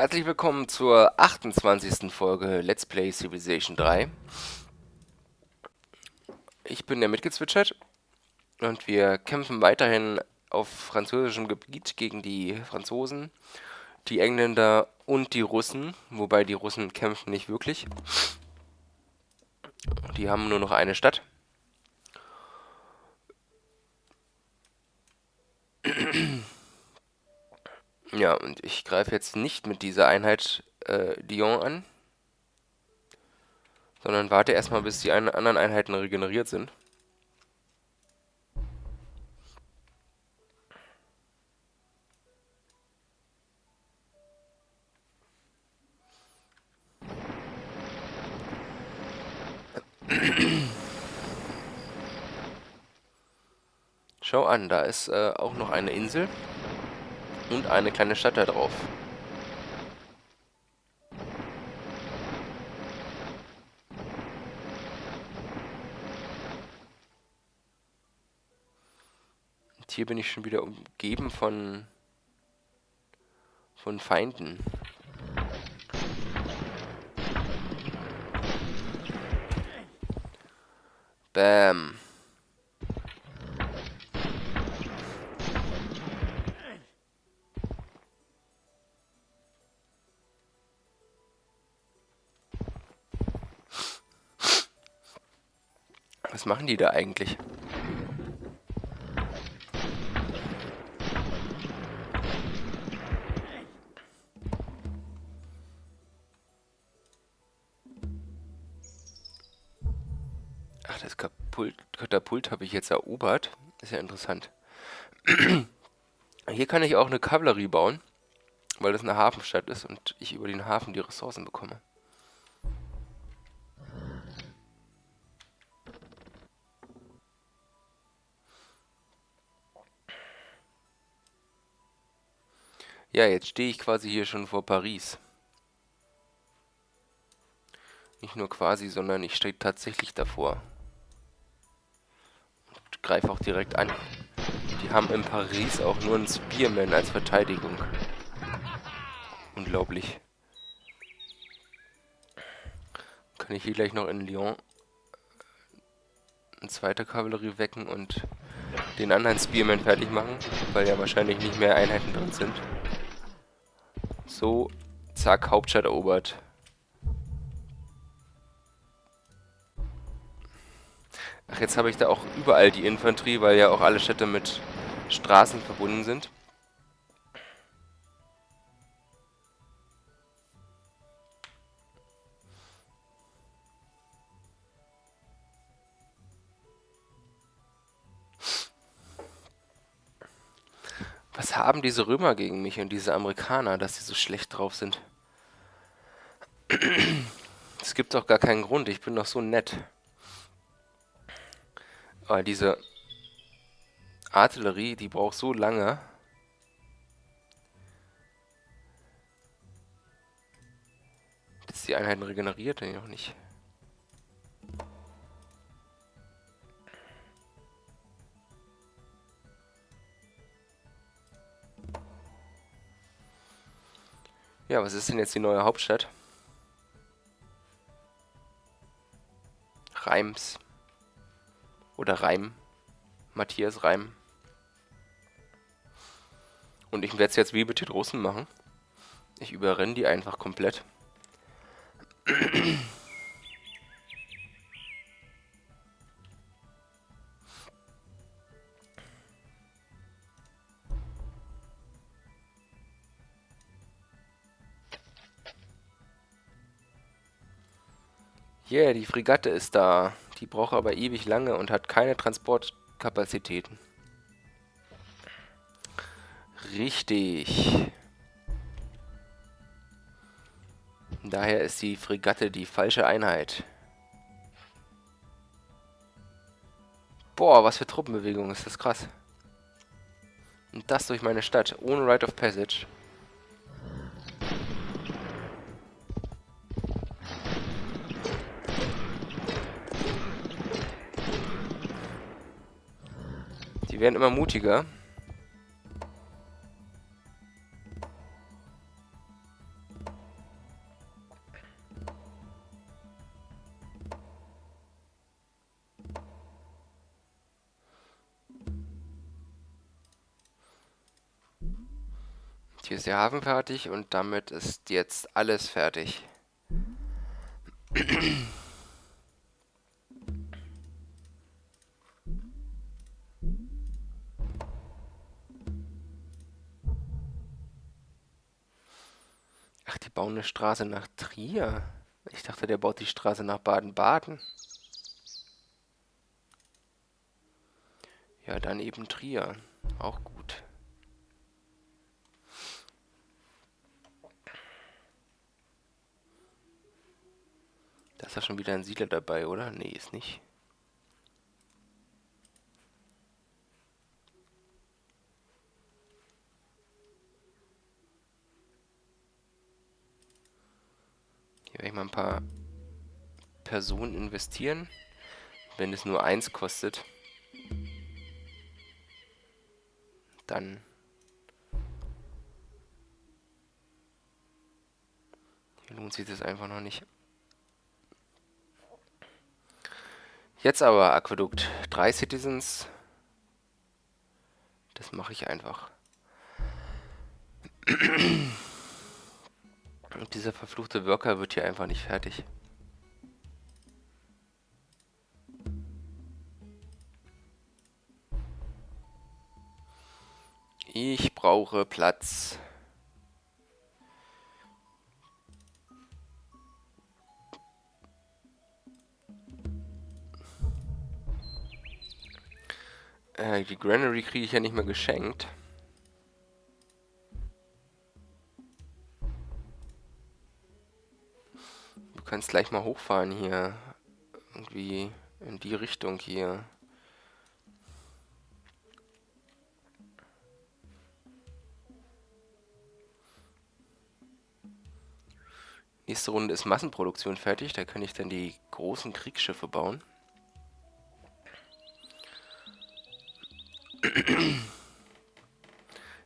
Herzlich willkommen zur 28. Folge Let's Play Civilization 3. Ich bin der mitgezwitschert und wir kämpfen weiterhin auf französischem Gebiet gegen die Franzosen, die Engländer und die Russen, wobei die Russen kämpfen nicht wirklich. Die haben nur noch eine Stadt. Ja, und ich greife jetzt nicht mit dieser Einheit äh, Lyon an, sondern warte erstmal, bis die ein anderen Einheiten regeneriert sind. Schau an, da ist äh, auch noch eine Insel und eine kleine Stadt da drauf. Und hier bin ich schon wieder umgeben von von Feinden. Bam. Was machen die da eigentlich? Ach, das Katapult, Katapult habe ich jetzt erobert. Ist ja interessant. Hier kann ich auch eine Kavallerie bauen, weil das eine Hafenstadt ist und ich über den Hafen die Ressourcen bekomme. Ja, jetzt stehe ich quasi hier schon vor Paris. Nicht nur quasi, sondern ich stehe tatsächlich davor. Und greife auch direkt an. Die haben in Paris auch nur einen Spearman als Verteidigung. Unglaublich. Kann ich hier gleich noch in Lyon eine zweite Kavallerie wecken und den anderen Spearman fertig machen, weil ja wahrscheinlich nicht mehr Einheiten drin sind. So, zack, Hauptstadt erobert. Ach, jetzt habe ich da auch überall die Infanterie, weil ja auch alle Städte mit Straßen verbunden sind. Was haben diese Römer gegen mich und diese Amerikaner, dass sie so schlecht drauf sind? Es gibt doch gar keinen Grund, ich bin doch so nett. Aber diese Artillerie, die braucht so lange. Dass die Einheiten regeneriert, nee, noch nicht. Ja, was ist denn jetzt die neue Hauptstadt? Reims. Oder Reim. Matthias Reim. Und ich werde es jetzt wie mit den Russen machen. Ich überrenne die einfach komplett. Yeah, die Fregatte ist da. Die braucht aber ewig lange und hat keine Transportkapazitäten. Richtig. Daher ist die Fregatte die falsche Einheit. Boah, was für Truppenbewegung, ist das krass. Und das durch meine Stadt, ohne Right of Passage. Die werden immer mutiger. Hier ist der Hafen fertig und damit ist jetzt alles fertig. Eine Straße nach Trier. Ich dachte, der baut die Straße nach Baden-Baden. Ja, dann eben Trier. Auch gut. Da ist ja schon wieder ein Siedler dabei, oder? Nee, ist nicht. Hier werde ich mal ein paar Personen investieren, wenn es nur eins kostet. dann lohnt sich das einfach noch nicht. Jetzt aber Aquädukt. Drei Citizens. Das mache ich einfach. Und dieser verfluchte Worker wird hier einfach nicht fertig. Ich brauche Platz. Äh, die Granary kriege ich ja nicht mehr geschenkt. Du kannst gleich mal hochfahren hier. Irgendwie in die Richtung hier. Nächste Runde ist Massenproduktion fertig. Da kann ich dann die großen Kriegsschiffe bauen.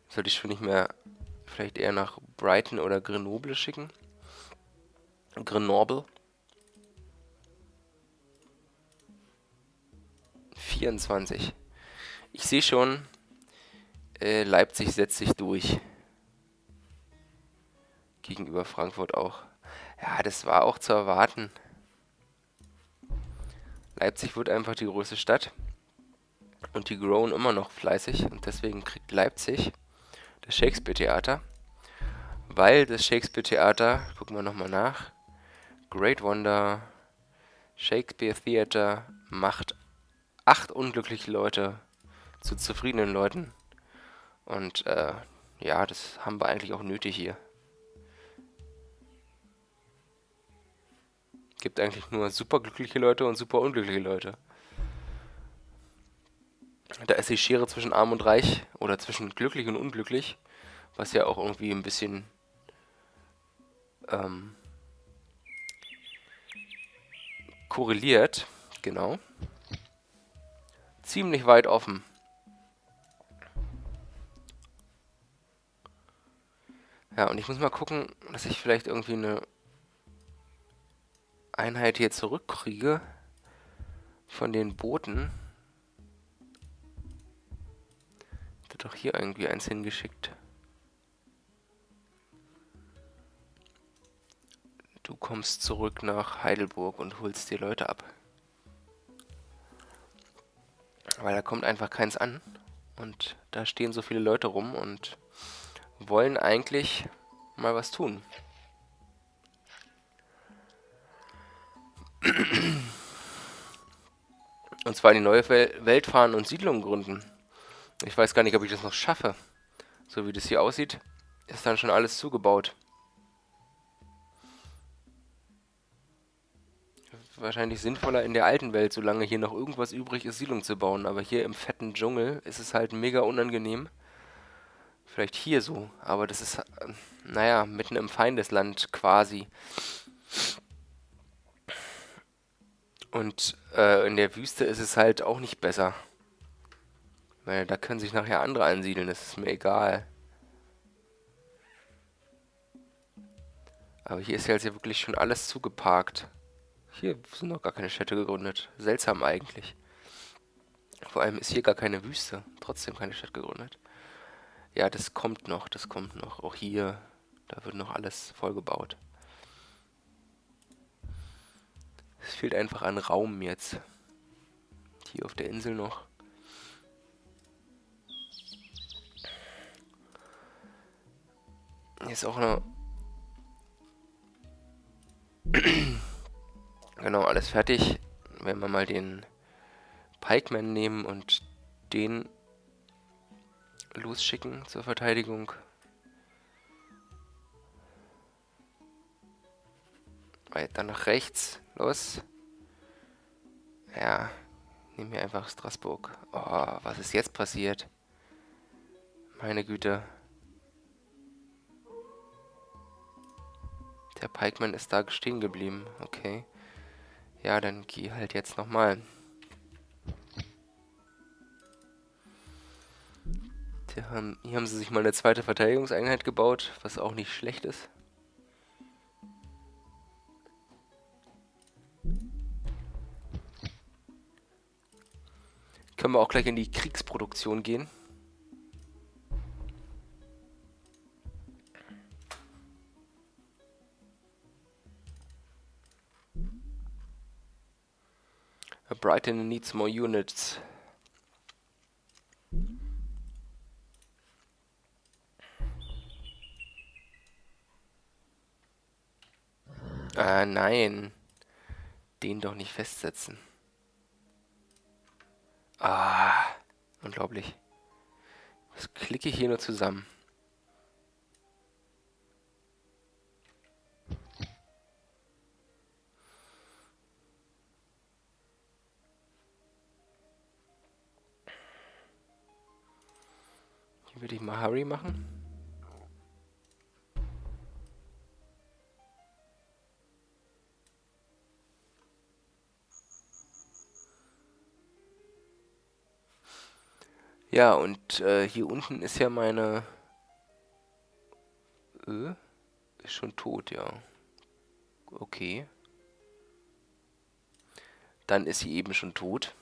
Sollte ich schon nicht mehr vielleicht eher nach Brighton oder Grenoble schicken. Grenoble. 24. Ich sehe schon, äh, Leipzig setzt sich durch. Gegenüber Frankfurt auch. Ja, das war auch zu erwarten. Leipzig wird einfach die größte Stadt. Und die growen immer noch fleißig. Und deswegen kriegt Leipzig das Shakespeare-Theater. Weil das Shakespeare-Theater, gucken wir nochmal nach, Great Wonder, Shakespeare Theater macht acht unglückliche Leute zu zufriedenen Leuten. Und äh, ja, das haben wir eigentlich auch nötig hier. Gibt eigentlich nur super glückliche Leute und super unglückliche Leute. Da ist die Schere zwischen arm und reich oder zwischen glücklich und unglücklich, was ja auch irgendwie ein bisschen ähm, korreliert, genau. Ziemlich weit offen. Ja, und ich muss mal gucken, dass ich vielleicht irgendwie eine Einheit hier zurückkriege von den Booten. Wird doch hier irgendwie eins hingeschickt. Du kommst zurück nach Heidelburg und holst die Leute ab. Weil da kommt einfach keins an. Und da stehen so viele Leute rum und wollen eigentlich mal was tun. Und zwar in die neue Welt fahren und Siedlungen gründen. Ich weiß gar nicht, ob ich das noch schaffe. So wie das hier aussieht, ist dann schon alles zugebaut. Wahrscheinlich sinnvoller in der alten Welt, solange hier noch irgendwas übrig ist, Siedlung zu bauen. Aber hier im fetten Dschungel ist es halt mega unangenehm. Vielleicht hier so, aber das ist, äh, naja, mitten im Feindesland quasi. Und äh, in der Wüste ist es halt auch nicht besser. Weil da können sich nachher andere ansiedeln, das ist mir egal. Aber hier ist ja jetzt ja wirklich schon alles zugeparkt. Hier sind noch gar keine Städte gegründet. Seltsam eigentlich. Vor allem ist hier gar keine Wüste. Trotzdem keine Stadt gegründet. Ja, das kommt noch, das kommt noch. Auch hier, da wird noch alles vollgebaut. Es fehlt einfach an Raum jetzt. Hier auf der Insel noch. Hier ist auch noch... genau, alles fertig. Wenn wir mal den Pikeman nehmen und den losschicken zur Verteidigung. Weiter nach rechts. Los. Ja. Nehmen wir einfach Straßburg. Oh, was ist jetzt passiert? Meine Güte. Der Pikeman ist da stehen geblieben. Okay. Ja, dann geh halt jetzt nochmal. Hier haben, hier haben sie sich mal eine zweite Verteidigungseinheit gebaut, was auch nicht schlecht ist. Können wir auch gleich in die Kriegsproduktion gehen. Brighton needs more units. Ah, nein. Den doch nicht festsetzen. Ah, unglaublich. Was klicke ich hier nur zusammen? Würde ich mal Hurry machen. Ja, und äh, hier unten ist ja meine... Äh, ist schon tot, ja. Okay. Dann ist sie eben schon tot.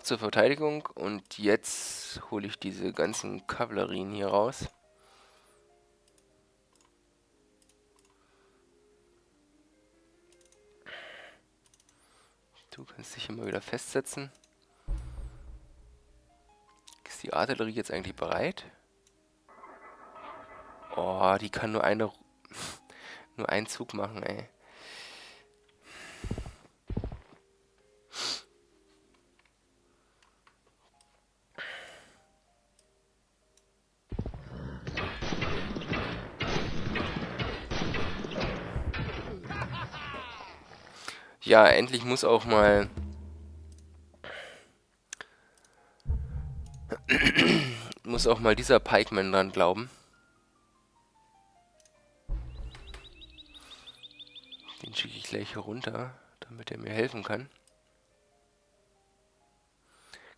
Ab zur Verteidigung und jetzt hole ich diese ganzen Kavallerien hier raus. Du kannst dich immer wieder festsetzen. Ist die Artillerie jetzt eigentlich bereit? Oh, die kann nur eine nur einen Zug machen, ey. Ja, endlich muss auch mal... muss auch mal dieser Pikeman dran glauben. Den schicke ich gleich hier runter, damit er mir helfen kann.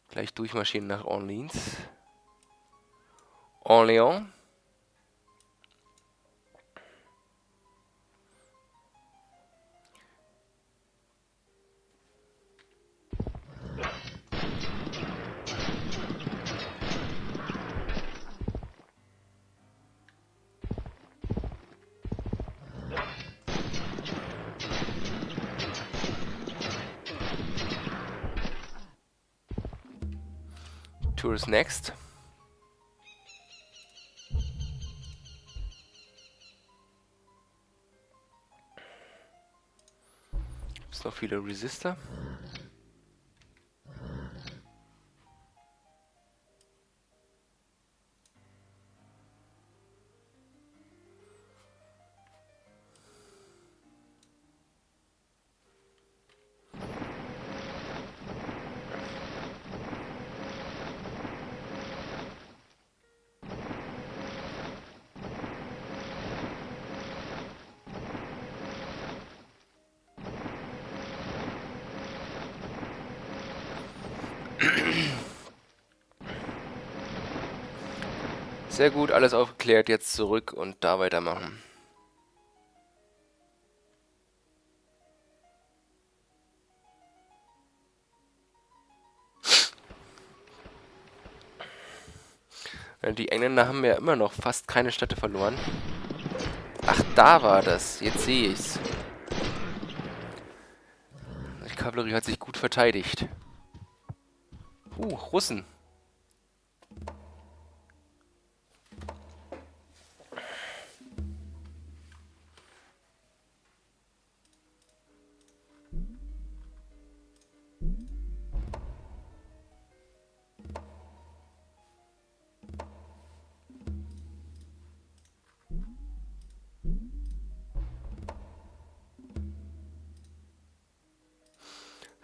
Gleich durchmarschieren nach Orleans. Orléans. Tourist next. Gibt es noch viele Resistor? Sehr gut, alles aufgeklärt, jetzt zurück und da weitermachen. Die Engländer haben ja immer noch fast keine Städte verloren. Ach, da war das. Jetzt sehe ich's. Die Kavallerie hat sich gut verteidigt. Uh, Russen.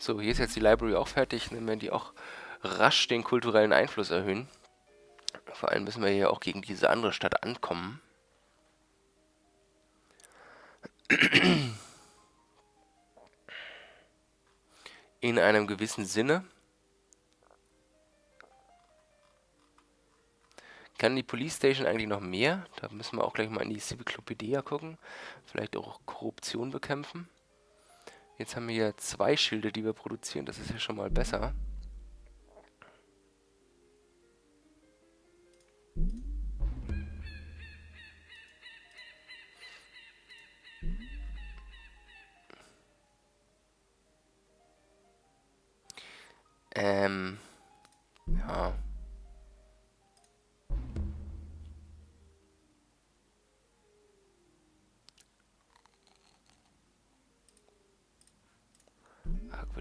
So, hier ist jetzt die Library auch fertig. Dann werden die auch rasch den kulturellen Einfluss erhöhen. Vor allem müssen wir hier auch gegen diese andere Stadt ankommen. In einem gewissen Sinne. Kann die Police Station eigentlich noch mehr? Da müssen wir auch gleich mal in die Civiclopedia gucken. Vielleicht auch Korruption bekämpfen. Jetzt haben wir hier zwei Schilde, die wir produzieren. Das ist ja schon mal besser. Ähm, ja.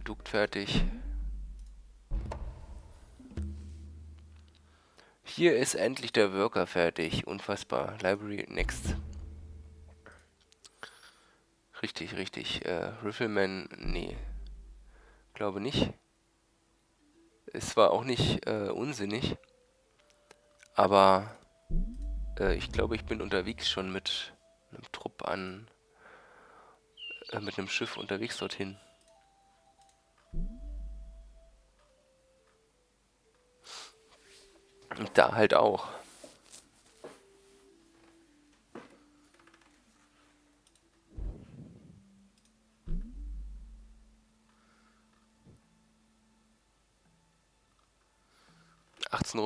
Aquädukt fertig. Hier ist endlich der Worker fertig. Unfassbar. Library next. Richtig, richtig. Äh, Rifleman, nee. Glaube nicht. Es war auch nicht äh, unsinnig. Aber äh, ich glaube, ich bin unterwegs schon mit einem Trupp an... Äh, mit einem Schiff unterwegs dorthin. Und da halt auch.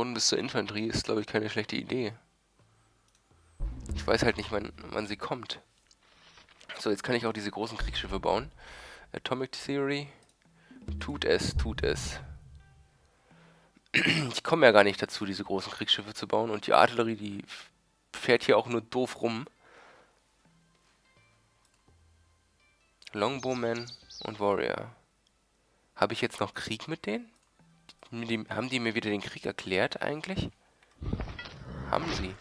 Runden bis zur Infanterie ist, glaube ich, keine schlechte Idee. Ich weiß halt nicht, wann, wann sie kommt. So, jetzt kann ich auch diese großen Kriegsschiffe bauen. Atomic Theory. Tut es, tut es. Ich komme ja gar nicht dazu, diese großen Kriegsschiffe zu bauen. Und die Artillerie, die fährt hier auch nur doof rum. Longbowman und Warrior. Habe ich jetzt noch Krieg mit denen? Die, haben die mir wieder den Krieg erklärt eigentlich? Haben sie.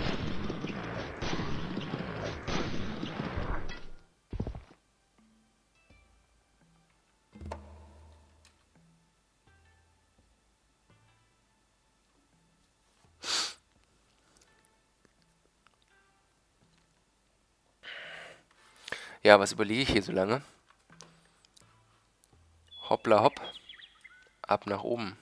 Ja, was überlege ich hier so lange? Hoppla hopp. Ab nach oben.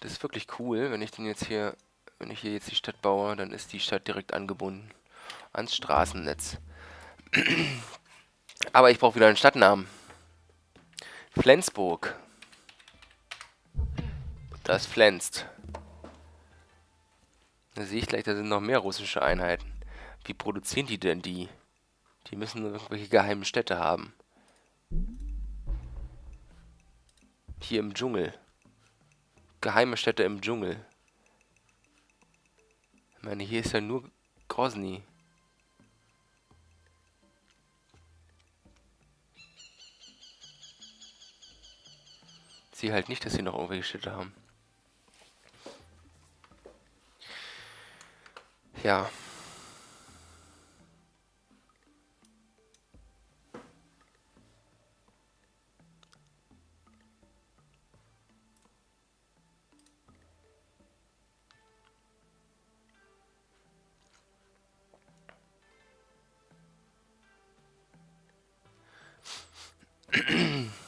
Das ist wirklich cool, wenn ich den jetzt hier, wenn ich hier jetzt die Stadt baue, dann ist die Stadt direkt angebunden ans Straßennetz. Aber ich brauche wieder einen Stadtnamen. Flensburg. Das flänzt. Da sehe ich gleich, da sind noch mehr russische Einheiten. Wie produzieren die denn die? Die müssen irgendwelche geheimen Städte haben. Hier im Dschungel. Geheime Städte im Dschungel. Ich meine, hier ist ja nur Grozny. Ich sehe halt nicht, dass sie noch irgendwelche Städte haben. Yeah.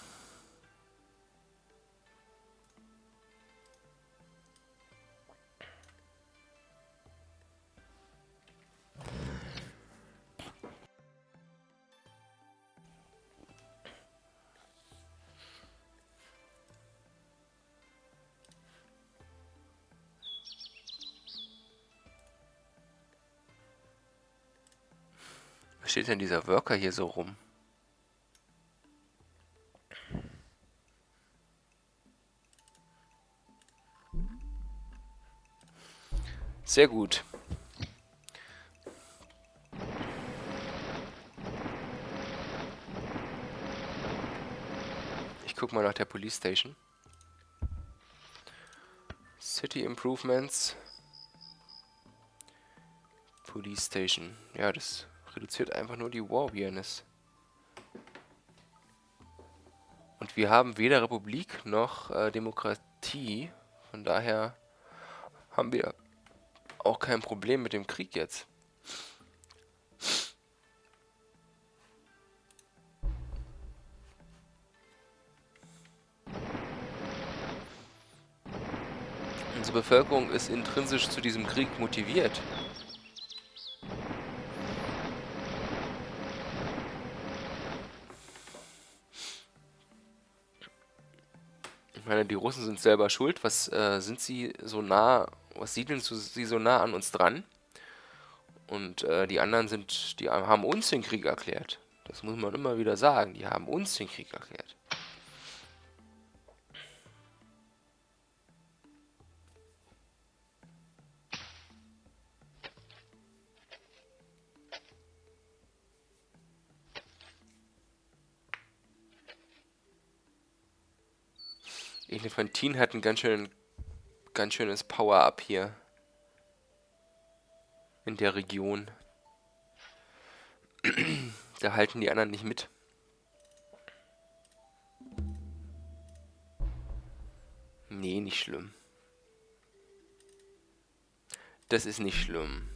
steht denn dieser Worker hier so rum? Sehr gut. Ich guck mal nach der Police Station. City Improvements. Police Station. Ja, das reduziert einfach nur die War Awareness. Und wir haben weder Republik noch äh, Demokratie. Von daher haben wir auch kein Problem mit dem Krieg jetzt. Unsere Bevölkerung ist intrinsisch zu diesem Krieg motiviert. Meine, die Russen sind selber schuld. Was äh, sind sie so nah was siedeln sie so nah an uns dran? Und äh, die anderen sind, die haben uns den Krieg erklärt. Das muss man immer wieder sagen. Die haben uns den Krieg erklärt. Elefantin hat einen ganz schönen ganz schönes Power-Up hier. In der Region. da halten die anderen nicht mit. Nee, nicht schlimm. Das ist nicht schlimm.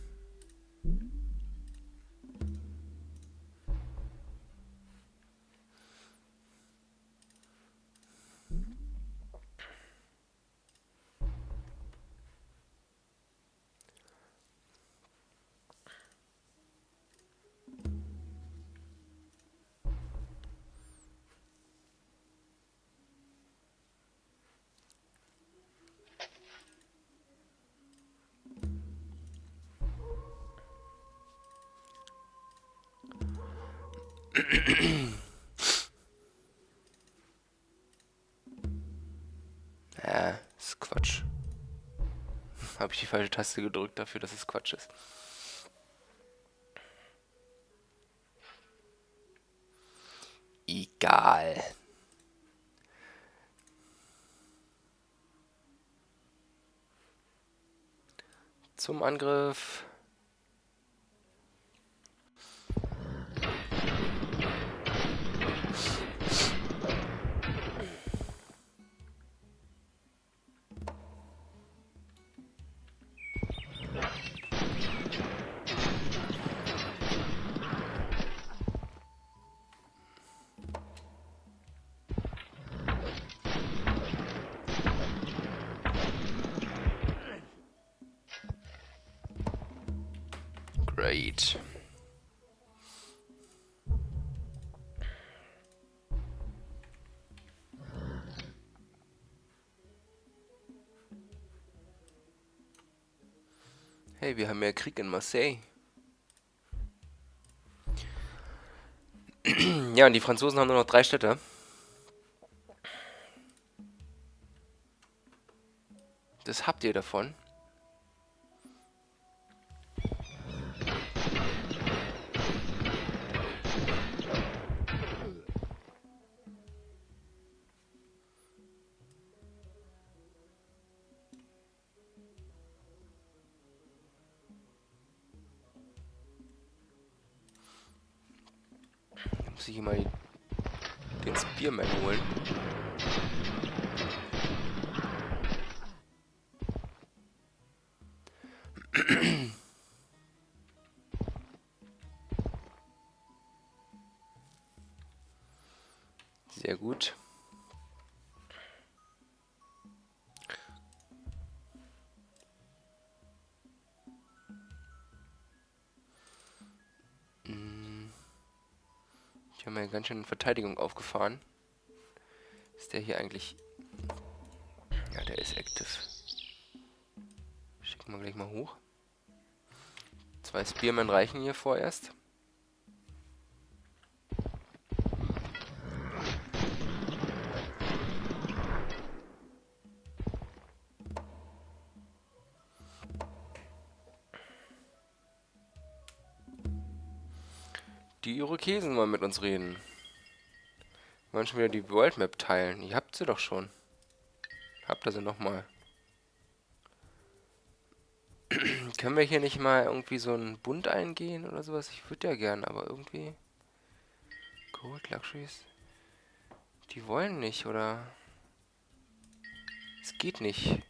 Falsche Taste gedrückt dafür, dass es Quatsch ist. Egal. Zum Angriff. Hey, wir haben mehr Krieg in Marseille. ja, und die Franzosen haben nur noch drei Städte. Das habt ihr davon. Ganz schön Verteidigung aufgefahren. Ist der hier eigentlich... Ja, der ist active. Schicken wir gleich mal hoch. Zwei Spearmen reichen hier vorerst. Irokesen wollen mit uns reden. Wollen schon wieder die World Map teilen. Ihr habt sie doch schon. Habt ihr sie nochmal. Können wir hier nicht mal irgendwie so einen Bund eingehen oder sowas? Ich würde ja gern, aber irgendwie... Gold Luxuries? Die wollen nicht, oder? Es geht nicht.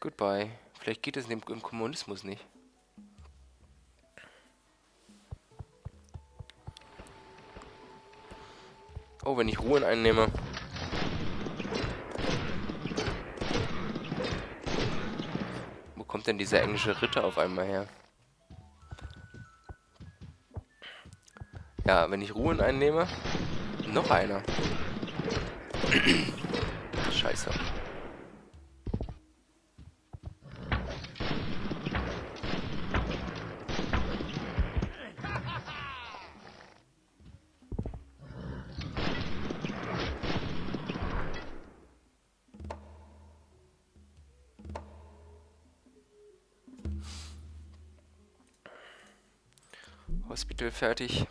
Goodbye. Vielleicht geht es im Kommunismus nicht. Oh, wenn ich Ruhen einnehme. Wo kommt denn dieser englische Ritter auf einmal her? Ja, wenn ich Ruhen einnehme. Noch einer. Scheiße. Hospital fertig.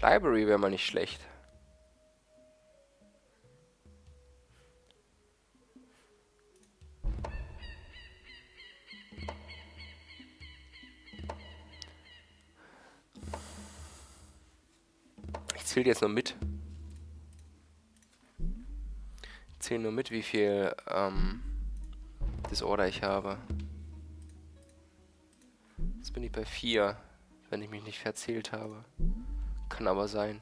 Library wäre mal nicht schlecht. Ich zähle jetzt nur mit. Ich zähle nur mit, wie viel ähm, Disorder ich habe. Jetzt bin ich bei 4 wenn ich mich nicht verzählt habe. Kann aber sein.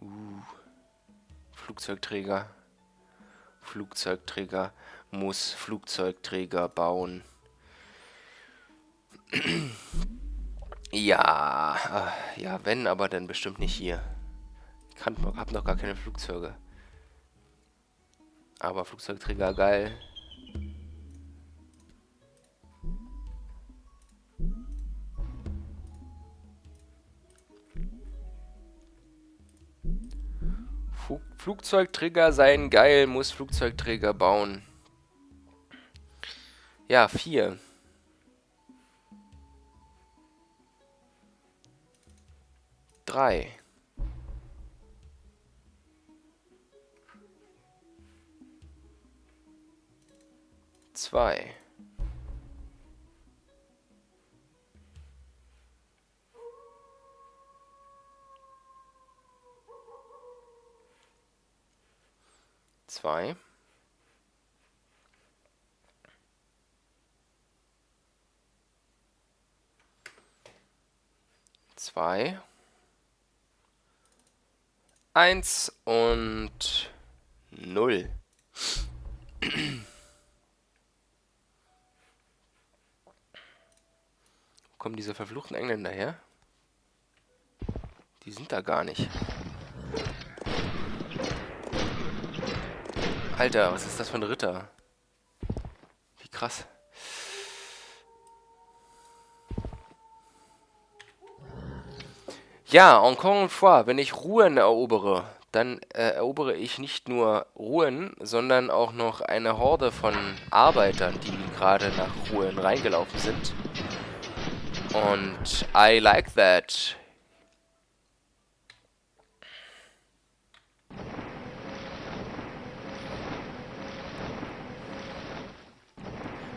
Uh, Flugzeugträger. Flugzeugträger muss Flugzeugträger bauen. ja, äh, ja, wenn, aber dann bestimmt nicht hier. Ich hab noch gar keine Flugzeuge. Aber Flugzeugträger geil. Flugzeugträger seien geil, muss Flugzeugträger bauen. Ja, vier. Drei. Zwei. Zwei. Zwei. Eins und null. kommen diese verfluchten Engländer her? Die sind da gar nicht. Alter, was ist das für ein Ritter? Wie krass. Ja, encore une fois, wenn ich Ruhen erobere, dann äh, erobere ich nicht nur Ruhen, sondern auch noch eine Horde von Arbeitern, die gerade nach Ruhen reingelaufen sind. Und I like that.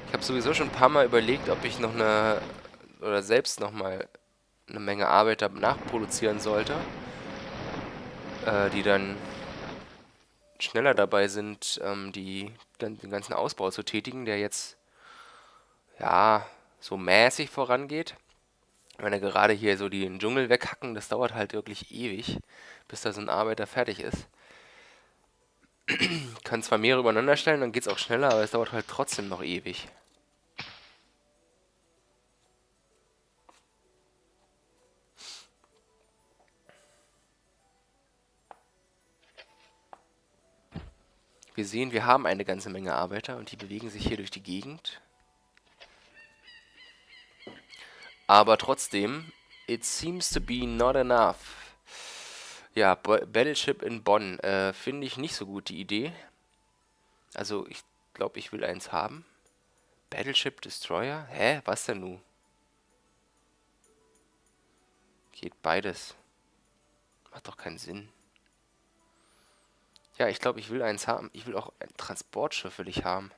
Ich habe sowieso schon ein paar Mal überlegt, ob ich noch eine oder selbst noch mal eine Menge Arbeiter nachproduzieren sollte, äh, die dann schneller dabei sind, ähm, die, den ganzen Ausbau zu tätigen, der jetzt ja so mäßig vorangeht. Wenn er gerade hier so den Dschungel weghacken, das dauert halt wirklich ewig, bis da so ein Arbeiter fertig ist. Kann zwar mehrere übereinander stellen, dann geht es auch schneller, aber es dauert halt trotzdem noch ewig. Wir sehen, wir haben eine ganze Menge Arbeiter und die bewegen sich hier durch die Gegend. Aber trotzdem, it seems to be not enough. Ja, Battleship in Bonn. Äh, Finde ich nicht so gut, die Idee. Also, ich glaube, ich will eins haben. Battleship Destroyer? Hä? Was denn nun? Geht beides. Macht doch keinen Sinn. Ja, ich glaube, ich will eins haben. Ich will auch ein Transportschiff will ich haben.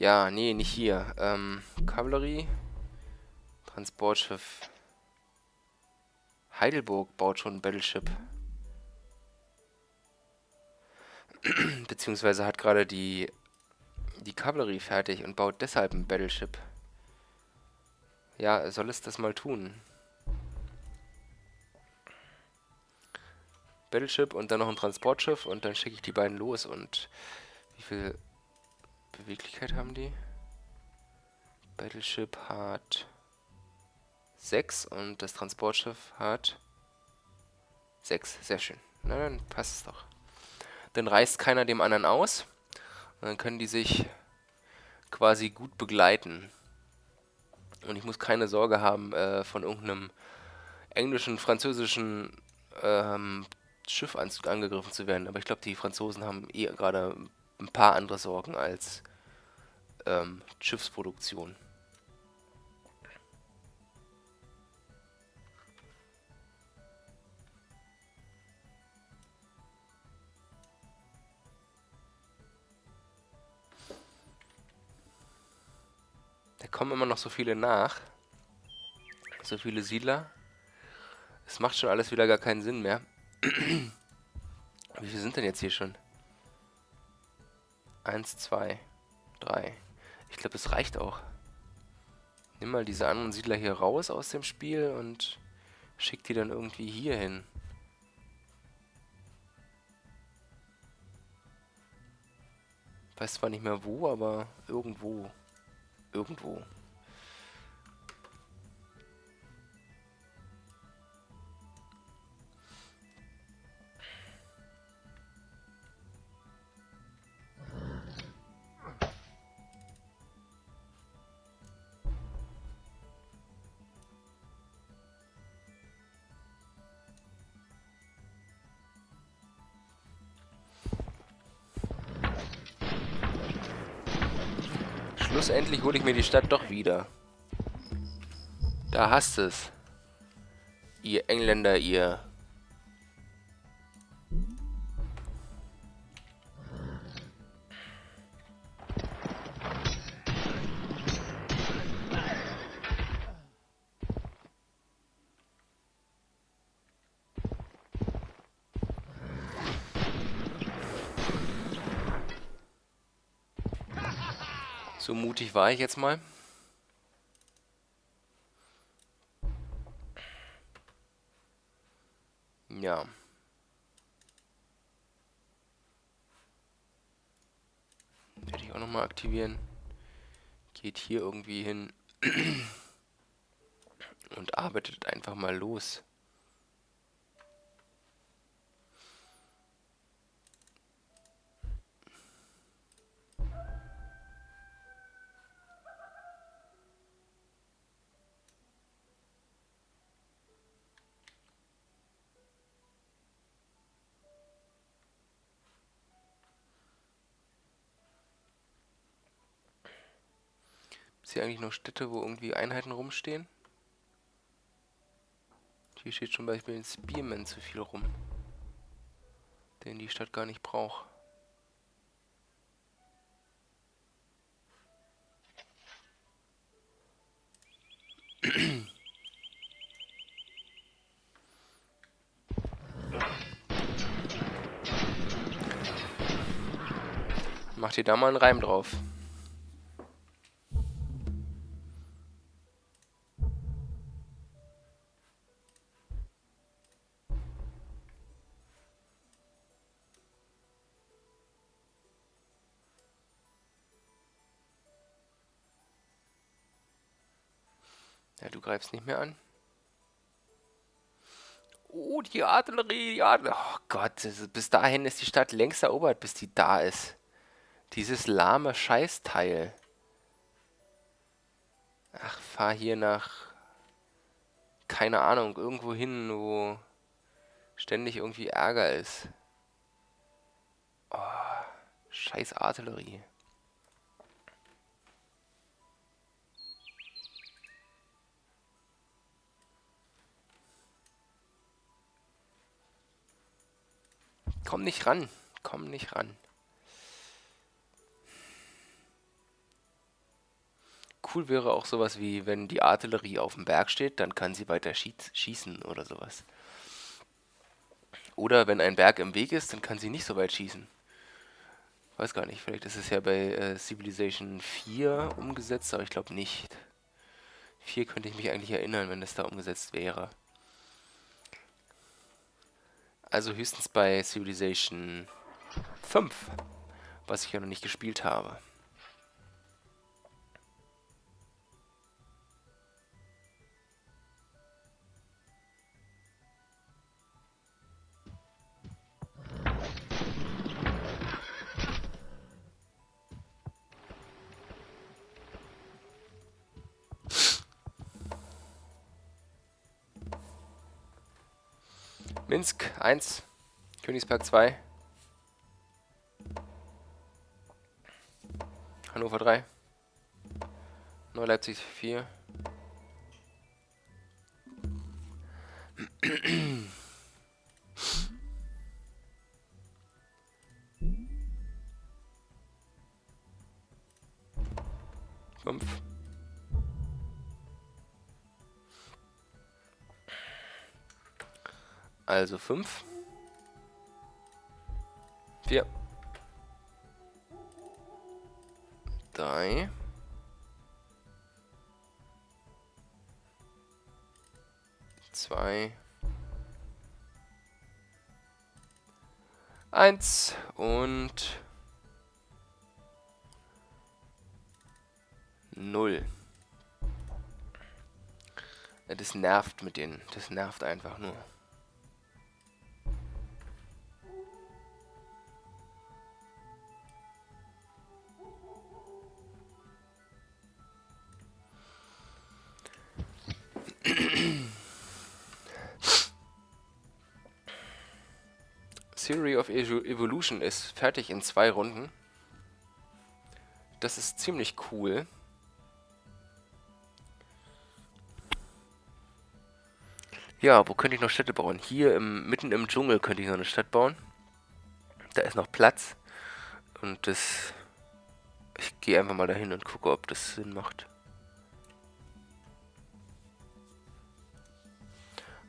Ja, nee, nicht hier. Ähm, Kavallerie. Transportschiff. Heidelburg baut schon ein Battleship. Beziehungsweise hat gerade die, die Kavallerie fertig und baut deshalb ein Battleship. Ja, soll es das mal tun. Battleship und dann noch ein Transportschiff und dann schicke ich die beiden los und wie viel Beweglichkeit haben die? Battleship hat 6 und das Transportschiff hat 6. Sehr schön. Na, dann passt es doch. Dann reißt keiner dem anderen aus. Und dann können die sich quasi gut begleiten. Und ich muss keine Sorge haben, äh, von irgendeinem englischen, französischen ähm, Schiff an, angegriffen zu werden. Aber ich glaube, die Franzosen haben eh gerade ein paar andere Sorgen als ähm, Schiffsproduktion. Da kommen immer noch so viele nach. So viele Siedler. Es macht schon alles wieder gar keinen Sinn mehr. Wie viele sind denn jetzt hier schon? Eins, zwei, drei. Ich glaube, es reicht auch. Nimm mal diese anderen Siedler hier raus aus dem Spiel und schick die dann irgendwie hier hin. Weiß zwar nicht mehr wo, aber irgendwo. Irgendwo. Schlussendlich hole ich mir die Stadt doch wieder. Da hast es. Ihr Engländer, ihr. War ich jetzt mal. Ja. Werde ich auch nochmal aktivieren. Geht hier irgendwie hin und arbeitet einfach mal los. Ist hier eigentlich noch Städte, wo irgendwie Einheiten rumstehen? Hier steht zum Beispiel ein Spearman zu viel rum. Den die Stadt gar nicht braucht. Macht ihr da mal einen Reim drauf. Greifst nicht mehr an. Oh, die Artillerie, die Artillerie. Oh Gott, bis dahin ist die Stadt längst erobert, bis die da ist. Dieses lahme Scheißteil. fahr hier nach, keine Ahnung, irgendwo hin, wo ständig irgendwie Ärger ist. Oh, scheiß Artillerie. Komm nicht ran. Komm nicht ran. Cool wäre auch sowas wie, wenn die Artillerie auf dem Berg steht, dann kann sie weiter schießen oder sowas. Oder wenn ein Berg im Weg ist, dann kann sie nicht so weit schießen. Weiß gar nicht, vielleicht ist es ja bei äh, Civilization 4 umgesetzt, aber ich glaube nicht. 4 könnte ich mich eigentlich erinnern, wenn es da umgesetzt wäre. Also höchstens bei Civilization 5, was ich ja noch nicht gespielt habe. Minsk 1, Königsberg 2, Hannover 3, Neu-Leipzig 4, Fünf. Also 5. 4. 3. 2. 1 und 0. Das nervt mit denen. Das nervt einfach nur. Evolution ist fertig in zwei Runden. Das ist ziemlich cool. Ja, wo könnte ich noch Städte bauen? Hier im, mitten im Dschungel könnte ich noch eine Stadt bauen. Da ist noch Platz. Und das... Ich gehe einfach mal dahin und gucke, ob das Sinn macht.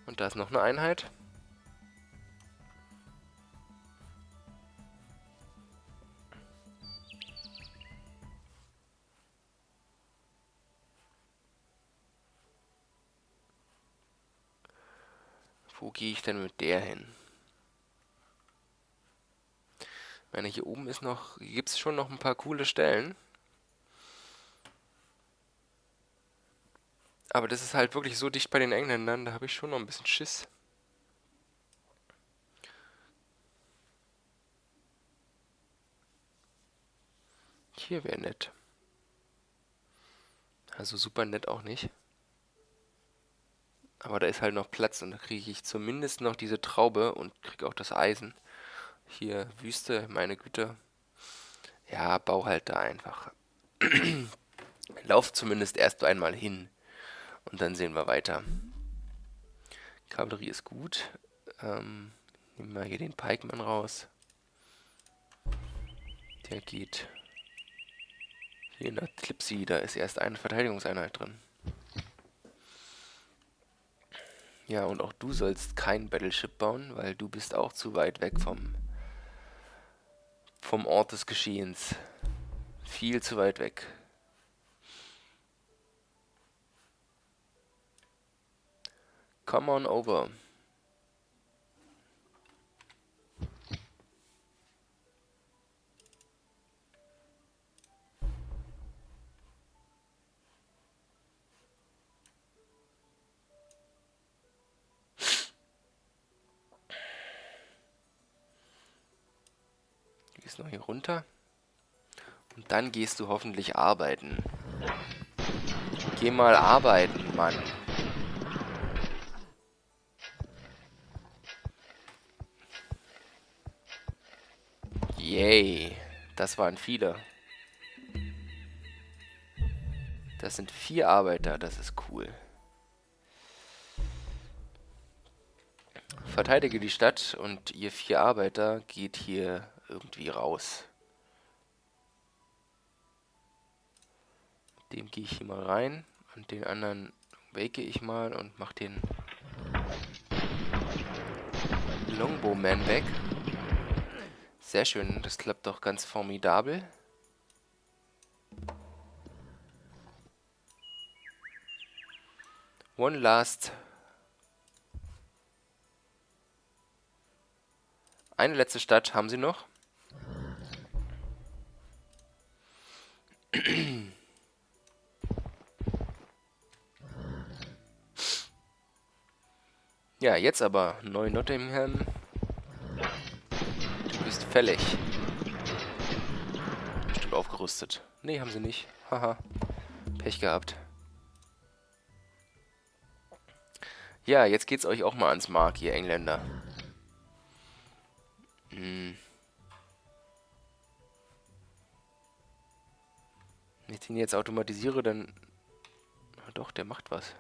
Und da ist noch eine Einheit. Wo gehe ich denn mit der hin? Ich meine, hier oben ist noch, gibt es schon noch ein paar coole Stellen. Aber das ist halt wirklich so dicht bei den Engländern, da habe ich schon noch ein bisschen Schiss. Hier wäre nett. Also super nett auch nicht. Aber da ist halt noch Platz und da kriege ich zumindest noch diese Traube und kriege auch das Eisen. Hier Wüste, meine Güte. Ja, bau halt da einfach. Lauf zumindest erst einmal hin. Und dann sehen wir weiter. Kavallerie ist gut. Ähm, nehmen wir hier den Pikeman raus. Der geht hier nach Clipsy. Da ist erst eine Verteidigungseinheit drin. Ja, und auch du sollst kein Battleship bauen, weil du bist auch zu weit weg vom, vom Ort des Geschehens. Viel zu weit weg. Come on over. Noch hier runter. Und dann gehst du hoffentlich arbeiten. Geh mal arbeiten, Mann. Yay. Das waren viele. Das sind vier Arbeiter, das ist cool. Verteidige die Stadt und ihr vier Arbeiter geht hier irgendwie raus. Dem gehe ich hier mal rein und den anderen wake ich mal und mach den Longbowman weg. Sehr schön, das klappt doch ganz formidabel. One last. Eine letzte Stadt haben sie noch. Ja, jetzt aber Neu-Nottingham. Du bist fällig. Bestimmt aufgerüstet. Nee, haben sie nicht. Haha. Pech gehabt. Ja, jetzt geht's euch auch mal ans Mark, ihr Engländer. Hm. Wenn ich den jetzt automatisiere, dann... Doch, der macht was.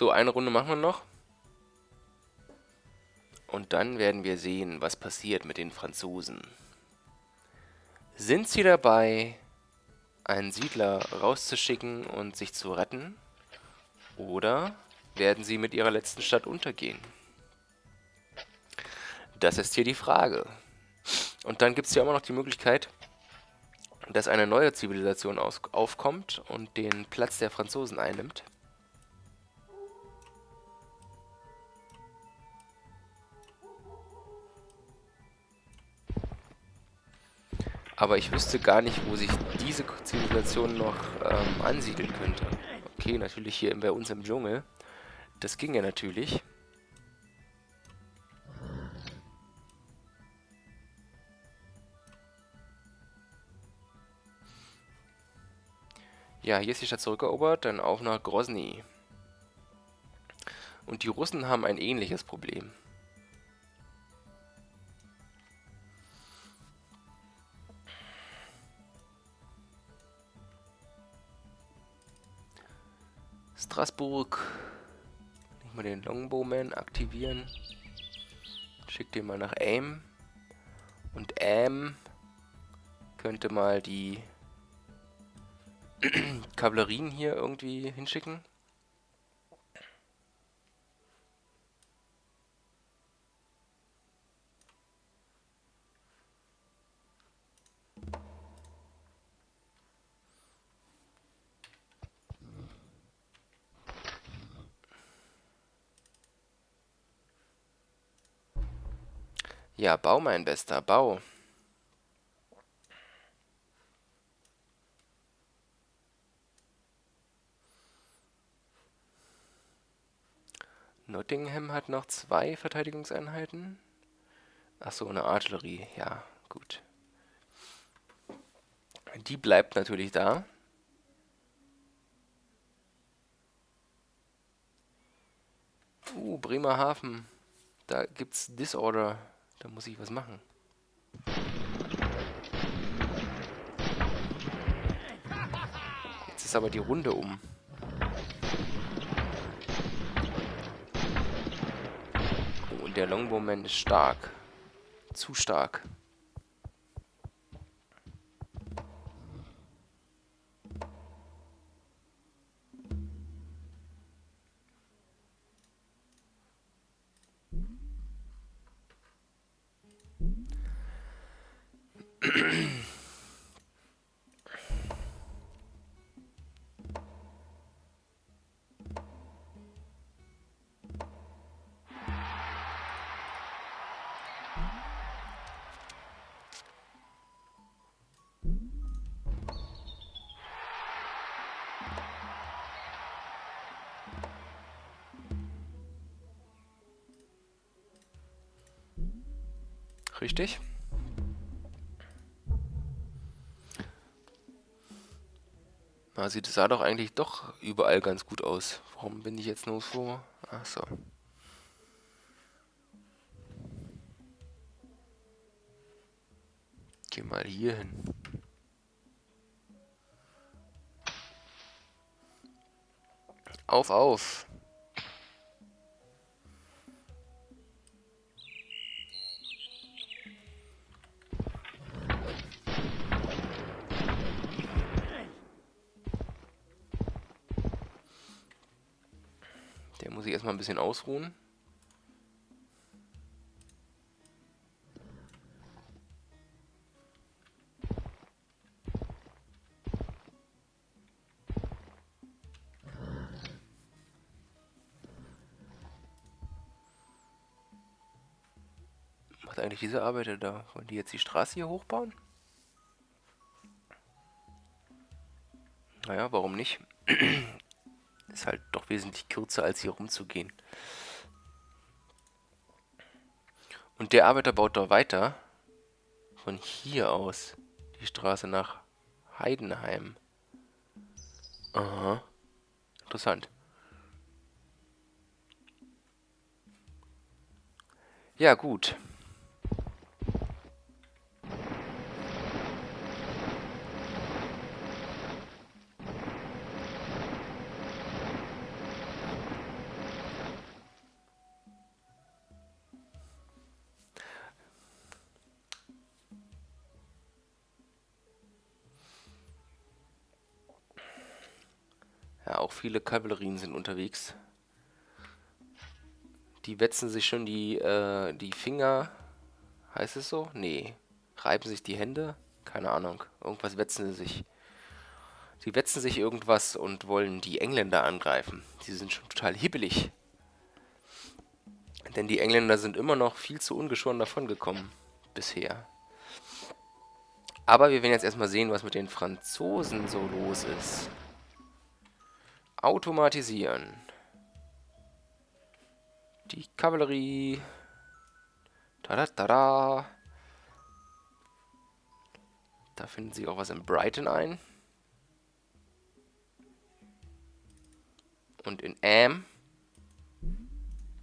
So, eine Runde machen wir noch. Und dann werden wir sehen, was passiert mit den Franzosen. Sind sie dabei, einen Siedler rauszuschicken und sich zu retten? Oder werden sie mit ihrer letzten Stadt untergehen? Das ist hier die Frage. Und dann gibt es ja immer noch die Möglichkeit, dass eine neue Zivilisation aufkommt und den Platz der Franzosen einnimmt. Aber ich wüsste gar nicht, wo sich diese Zivilisation noch ähm, ansiedeln könnte. Okay, natürlich hier bei uns im Dschungel. Das ging ja natürlich. Ja, hier ist die Stadt zurückerobert, dann auf nach Grozny. Und die Russen haben ein ähnliches Problem. Straßburg. Nicht mal den Longbowman aktivieren. Schick den mal nach Aim. Und Aim könnte mal die Kavallerien hier irgendwie hinschicken. Ja, bau, mein Bester, bau. Nottingham hat noch zwei Verteidigungseinheiten. Achso, eine Artillerie. Ja, gut. Die bleibt natürlich da. Uh, Bremerhaven. Da gibt's Disorder. Da muss ich was machen. Jetzt ist aber die Runde um. Oh, und der Longbowman ist stark. Zu stark. Richtig? Na, sieht sah doch eigentlich doch überall ganz gut aus. Warum bin ich jetzt nur vor? Ach so. Geh mal hier hin. Auf, auf. Erstmal ein bisschen ausruhen. macht eigentlich diese Arbeiter da? Wollen die jetzt die Straße hier hochbauen? Naja, warum nicht? Ist halt doch wesentlich kürzer, als hier rumzugehen. Und der Arbeiter baut da weiter. Von hier aus. Die Straße nach Heidenheim. Aha. Interessant. Ja, gut. Viele Kavallerien sind unterwegs. Die wetzen sich schon die, äh, die Finger. Heißt es so? Nee. Reiben sich die Hände? Keine Ahnung. Irgendwas wetzen sie sich. Sie wetzen sich irgendwas und wollen die Engländer angreifen. Sie sind schon total hibbelig. Denn die Engländer sind immer noch viel zu ungeschoren davongekommen. Bisher. Aber wir werden jetzt erstmal sehen, was mit den Franzosen so los ist. Automatisieren. Die Kavallerie. Tada, tada. Da finden sie auch was in Brighton ein. Und in Am.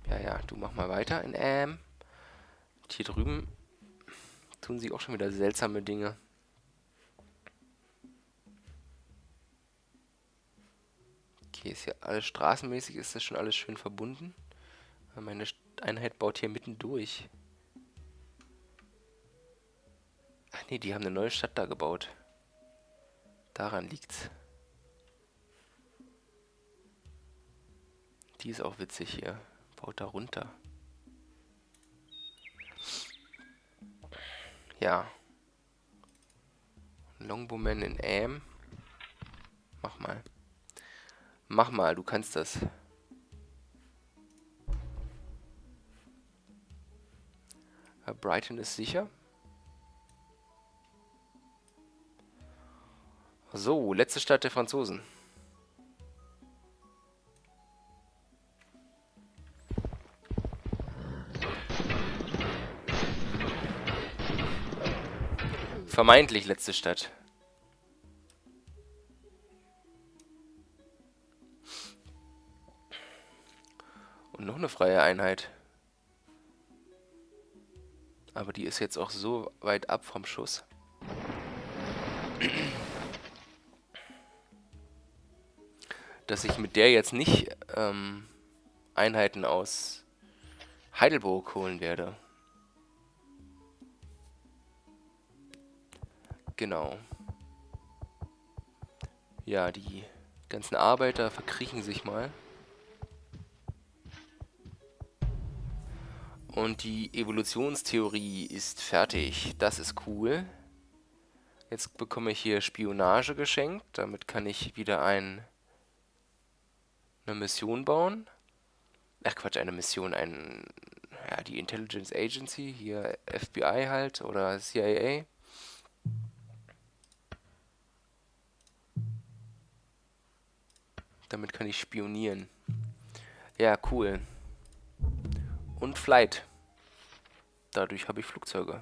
Ja, ja, du mach mal weiter in Am. Und hier drüben tun sie auch schon wieder seltsame Dinge. Okay, ist ja alles straßenmäßig, ist das schon alles schön verbunden. Meine Einheit baut hier mitten durch. Ach nee, die haben eine neue Stadt da gebaut. Daran liegt's. Die ist auch witzig hier. Baut da runter. Ja. Longbowman in Am. Mach mal. Mach mal, du kannst das. Brighton ist sicher. So, letzte Stadt der Franzosen. Vermeintlich letzte Stadt. Und noch eine freie Einheit. Aber die ist jetzt auch so weit ab vom Schuss. Dass ich mit der jetzt nicht ähm, Einheiten aus Heidelburg holen werde. Genau. Ja, die ganzen Arbeiter verkriechen sich mal. Und die Evolutionstheorie ist fertig. Das ist cool. Jetzt bekomme ich hier Spionage geschenkt. Damit kann ich wieder ein, eine Mission bauen. Ach Quatsch, eine Mission, ein, ja, die Intelligence Agency, hier FBI halt oder CIA. Damit kann ich spionieren. Ja, cool. Und Flight. Dadurch habe ich Flugzeuge.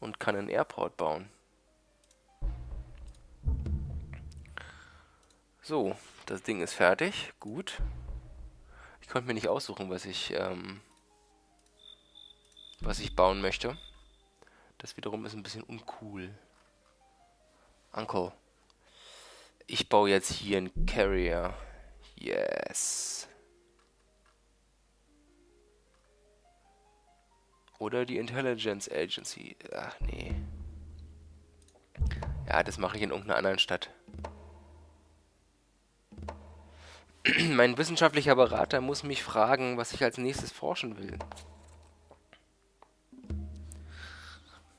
Und kann einen Airport bauen. So, das Ding ist fertig. Gut. Ich konnte mir nicht aussuchen, was ich, ähm, was ich bauen möchte. Das wiederum ist ein bisschen uncool. Uncle. Ich baue jetzt hier einen Carrier. Yes. Oder die Intelligence Agency. Ach, nee. Ja, das mache ich in irgendeiner anderen Stadt. mein wissenschaftlicher Berater muss mich fragen, was ich als nächstes forschen will.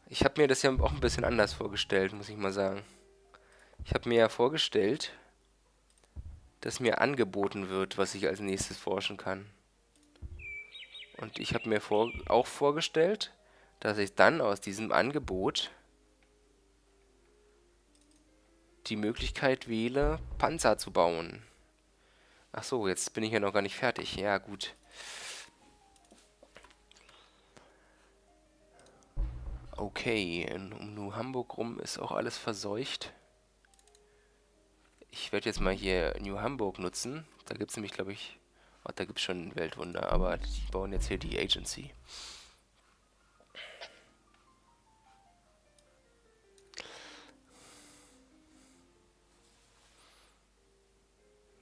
Ich habe mir das ja auch ein bisschen anders vorgestellt, muss ich mal sagen. Ich habe mir ja vorgestellt, dass mir angeboten wird, was ich als nächstes forschen kann. Und ich habe mir vor, auch vorgestellt, dass ich dann aus diesem Angebot die Möglichkeit wähle, Panzer zu bauen. Ach so, jetzt bin ich ja noch gar nicht fertig. Ja, gut. Okay, um New Hamburg rum ist auch alles verseucht. Ich werde jetzt mal hier New Hamburg nutzen. Da gibt es nämlich, glaube ich... Oh, da gibt es schon ein Weltwunder, aber die bauen jetzt hier die Agency.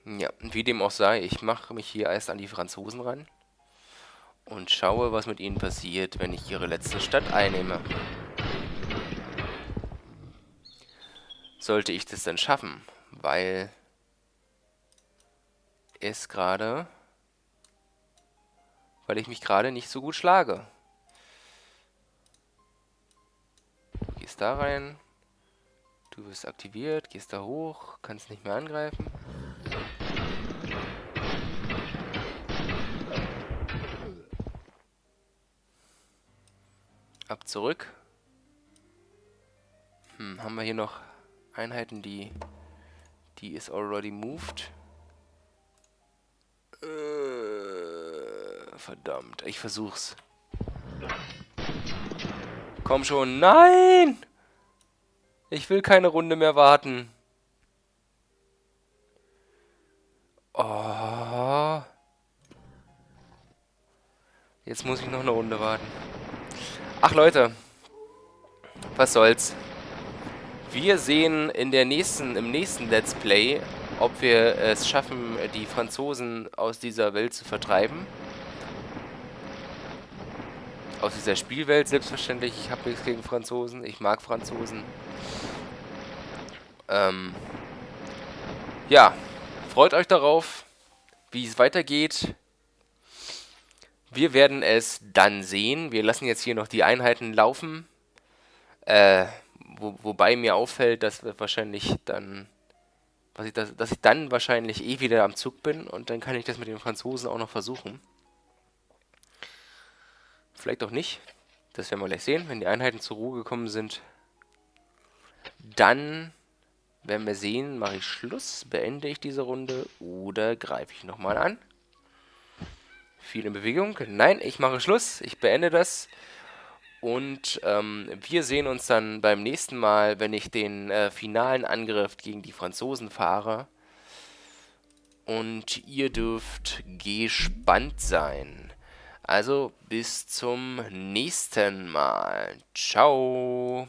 Ja, wie dem auch sei, ich mache mich hier erst an die Franzosen ran und schaue, was mit ihnen passiert, wenn ich ihre letzte Stadt einnehme. Sollte ich das dann schaffen, weil es gerade, weil ich mich gerade nicht so gut schlage. Gehst da rein, du wirst aktiviert, gehst da hoch, kannst nicht mehr angreifen. Ab zurück. Hm, haben wir hier noch Einheiten, die... Die ist already moved. Verdammt, ich versuch's. Komm schon, nein! Ich will keine Runde mehr warten. Oh. Jetzt muss ich noch eine Runde warten. Ach Leute, was soll's. Wir sehen in der nächsten, im nächsten Let's Play, ob wir es schaffen, die Franzosen aus dieser Welt zu vertreiben. Aus dieser Spielwelt selbstverständlich. Ich habe nichts gegen Franzosen. Ich mag Franzosen. Ähm, ja, freut euch darauf, wie es weitergeht. Wir werden es dann sehen. Wir lassen jetzt hier noch die Einheiten laufen. Äh, wo, wobei mir auffällt, dass wir wahrscheinlich dann, ich, dass, dass ich dann wahrscheinlich eh wieder am Zug bin und dann kann ich das mit den Franzosen auch noch versuchen. Vielleicht auch nicht. Das werden wir gleich sehen, wenn die Einheiten zur Ruhe gekommen sind. Dann werden wir sehen, mache ich Schluss, beende ich diese Runde oder greife ich nochmal an. Viel in Bewegung. Nein, ich mache Schluss. Ich beende das. Und ähm, wir sehen uns dann beim nächsten Mal, wenn ich den äh, finalen Angriff gegen die Franzosen fahre. Und ihr dürft gespannt sein. Also bis zum nächsten Mal. Ciao.